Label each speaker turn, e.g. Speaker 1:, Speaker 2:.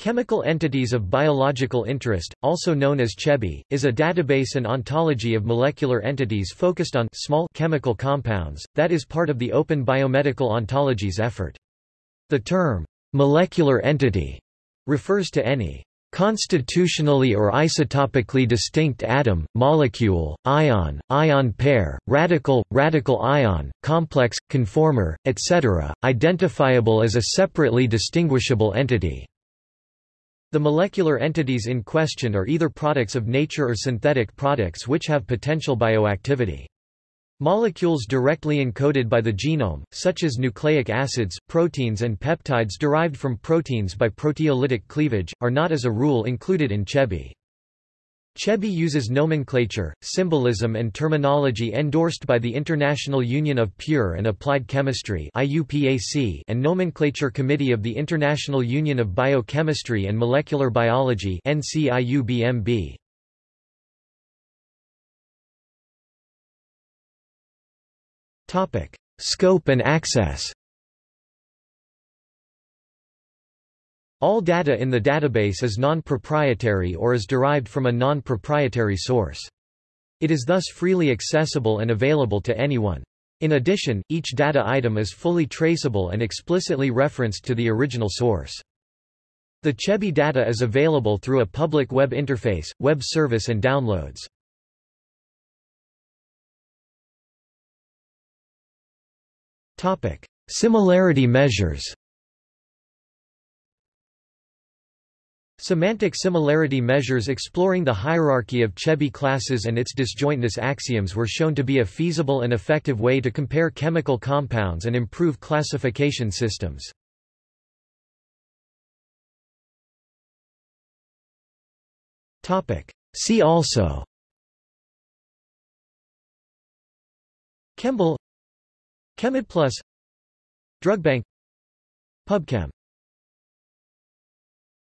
Speaker 1: Chemical Entities of Biological Interest, also known as CHEBI, is a database and ontology of molecular entities focused on small chemical compounds, that is part of the Open Biomedical Ontologies effort. The term, molecular entity, refers to any constitutionally or isotopically distinct atom, molecule, ion, ion pair, radical, radical ion, complex, conformer, etc., identifiable as a separately distinguishable entity. The molecular entities in question are either products of nature or synthetic products which have potential bioactivity. Molecules directly encoded by the genome, such as nucleic acids, proteins and peptides derived from proteins by proteolytic cleavage, are not as a rule included in CHEBI. CHEBI uses nomenclature, symbolism and terminology endorsed by the International Union of Pure and Applied Chemistry and Nomenclature Committee of the International Union of Biochemistry and Molecular Biology Scope and access All data in the database is non-proprietary or is derived from a non-proprietary source. It is thus freely accessible and available to anyone. In addition, each data item is fully traceable and explicitly referenced to the original source. The CHEBI data is available through a public web interface, web service and downloads. Similarity measures Semantic similarity measures exploring the hierarchy of Chebi classes and its disjointness axioms were shown to be a feasible and effective way to compare chemical compounds and improve classification systems. See also Chembl ChemidPlus DrugBank PubChem